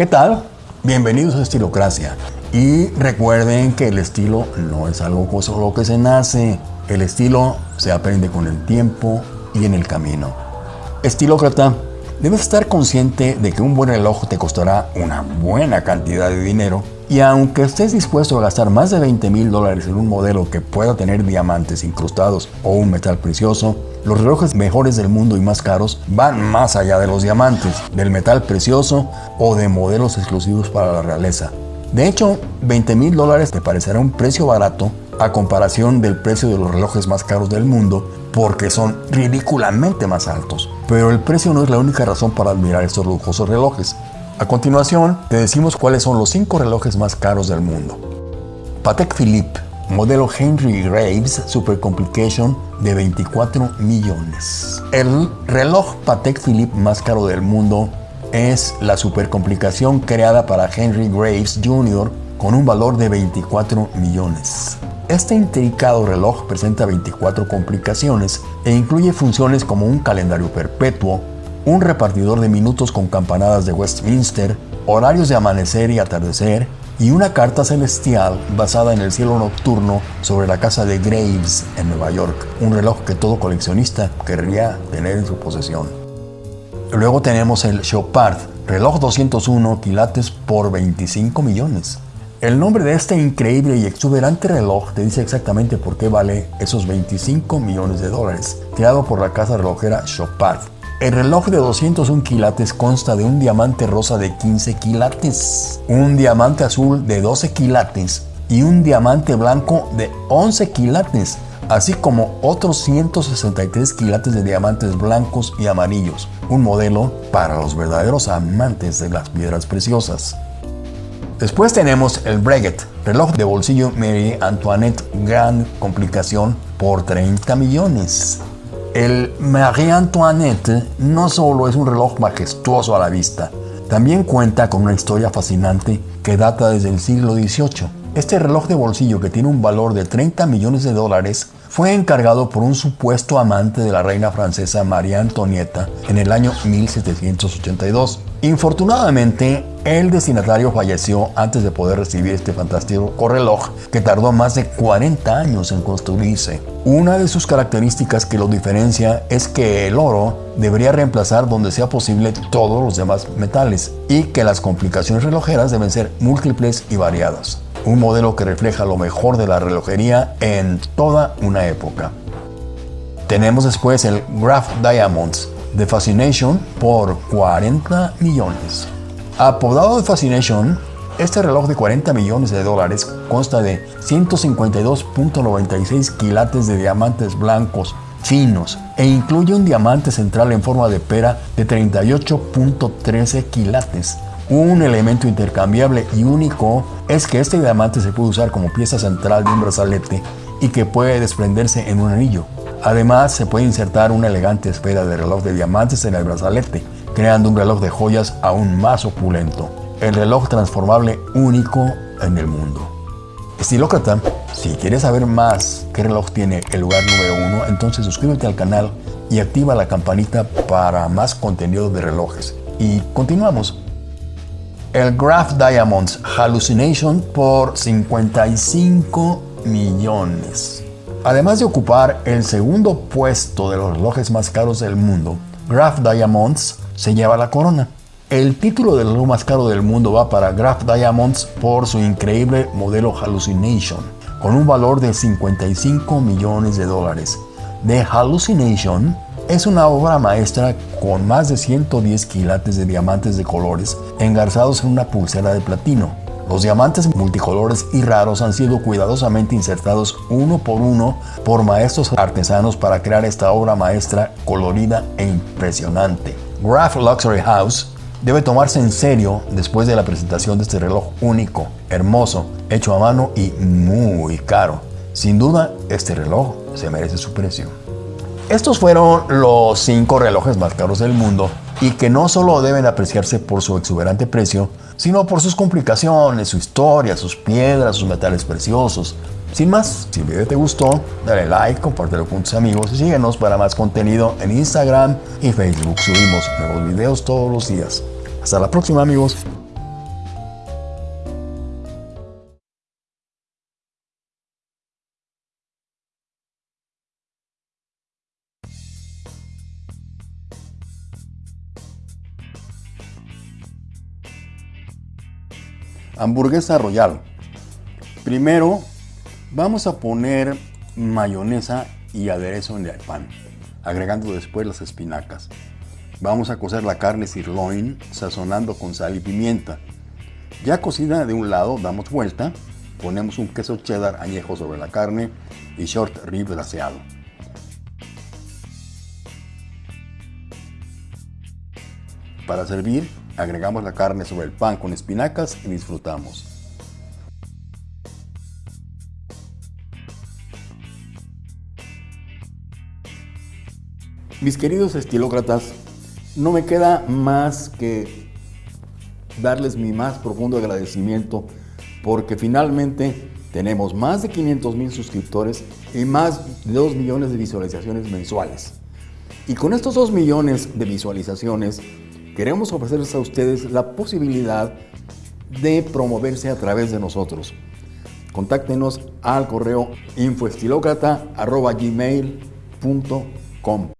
¿Qué tal? Bienvenidos a Estilocracia. Y recuerden que el estilo no es algo con lo que se nace. El estilo se aprende con el tiempo y en el camino. Estilócrata, debes estar consciente de que un buen reloj te costará una buena cantidad de dinero y aunque estés dispuesto a gastar más de 20 mil dólares en un modelo que pueda tener diamantes incrustados o un metal precioso, los relojes mejores del mundo y más caros van más allá de los diamantes, del metal precioso o de modelos exclusivos para la realeza. De hecho, 20 mil dólares te parecerá un precio barato a comparación del precio de los relojes más caros del mundo porque son ridículamente más altos. Pero el precio no es la única razón para admirar estos lujosos relojes. A continuación, te decimos cuáles son los 5 relojes más caros del mundo. Patek Philippe, modelo Henry Graves Super Complication de 24 millones. El reloj Patek Philippe más caro del mundo es la supercomplicación creada para Henry Graves Jr. con un valor de 24 millones. Este intricado reloj presenta 24 complicaciones e incluye funciones como un calendario perpetuo, un repartidor de minutos con campanadas de Westminster, horarios de amanecer y atardecer, y una carta celestial basada en el cielo nocturno sobre la casa de Graves en Nueva York, un reloj que todo coleccionista querría tener en su posesión. Luego tenemos el Chopard, reloj 201 quilates por 25 millones. El nombre de este increíble y exuberante reloj te dice exactamente por qué vale esos 25 millones de dólares, creado por la casa relojera Chopard. El reloj de 201 quilates consta de un diamante rosa de 15 quilates, un diamante azul de 12 quilates y un diamante blanco de 11 quilates, así como otros 163 quilates de diamantes blancos y amarillos, un modelo para los verdaderos amantes de las piedras preciosas. Después tenemos el Breguet, reloj de bolsillo Marie Antoinette Gran Complicación por 30 millones. El Marie Antoinette no solo es un reloj majestuoso a la vista, también cuenta con una historia fascinante que data desde el siglo XVIII. Este reloj de bolsillo que tiene un valor de 30 millones de dólares fue encargado por un supuesto amante de la reina francesa María Antonieta en el año 1782. Infortunadamente, el destinatario falleció antes de poder recibir este fantástico reloj que tardó más de 40 años en construirse. Una de sus características que lo diferencia es que el oro debería reemplazar donde sea posible todos los demás metales y que las complicaciones relojeras deben ser múltiples y variadas un modelo que refleja lo mejor de la relojería en toda una época. Tenemos después el Graph Diamonds de Fascination por 40 millones. Apodado de Fascination, este reloj de 40 millones de dólares consta de 152.96 quilates de diamantes blancos finos e incluye un diamante central en forma de pera de 38.13 quilates un elemento intercambiable y único es que este diamante se puede usar como pieza central de un brazalete y que puede desprenderse en un anillo. Además, se puede insertar una elegante esfera de reloj de diamantes en el brazalete, creando un reloj de joyas aún más opulento. El reloj transformable único en el mundo. Estilócrata, si quieres saber más qué reloj tiene el lugar número uno, entonces suscríbete al canal y activa la campanita para más contenido de relojes. Y continuamos. El Graph Diamonds Hallucination por 55 millones. Además de ocupar el segundo puesto de los relojes más caros del mundo, Graph Diamonds se lleva la corona. El título del reloj más caro del mundo va para Graph Diamonds por su increíble modelo Hallucination, con un valor de 55 millones de dólares. The Hallucination es una obra maestra con más de 110 quilates de diamantes de colores engarzados en una pulsera de platino. Los diamantes multicolores y raros han sido cuidadosamente insertados uno por uno por maestros artesanos para crear esta obra maestra colorida e impresionante. Graph Luxury House debe tomarse en serio después de la presentación de este reloj único, hermoso, hecho a mano y muy caro. Sin duda, este reloj se merece su precio. Estos fueron los cinco relojes más caros del mundo y que no solo deben apreciarse por su exuberante precio, sino por sus complicaciones, su historia, sus piedras, sus metales preciosos. Sin más, si el video te gustó, dale like, compártelo con tus amigos y síguenos para más contenido en Instagram y Facebook. Subimos nuevos videos todos los días. Hasta la próxima amigos. Hamburguesa Royal. Primero vamos a poner mayonesa y aderezo en el pan, agregando después las espinacas. Vamos a cocer la carne sirloin sazonando con sal y pimienta. Ya cocida de un lado, damos vuelta, ponemos un queso cheddar añejo sobre la carne y short rib glaseado. Para servir, agregamos la carne sobre el pan con espinacas y disfrutamos. Mis queridos estilócratas, no me queda más que darles mi más profundo agradecimiento porque finalmente tenemos más de 500 mil suscriptores y más de 2 millones de visualizaciones mensuales. Y con estos 2 millones de visualizaciones queremos ofrecerles a ustedes la posibilidad de promoverse a través de nosotros. Contáctenos al correo infoestilocrata.gmail.com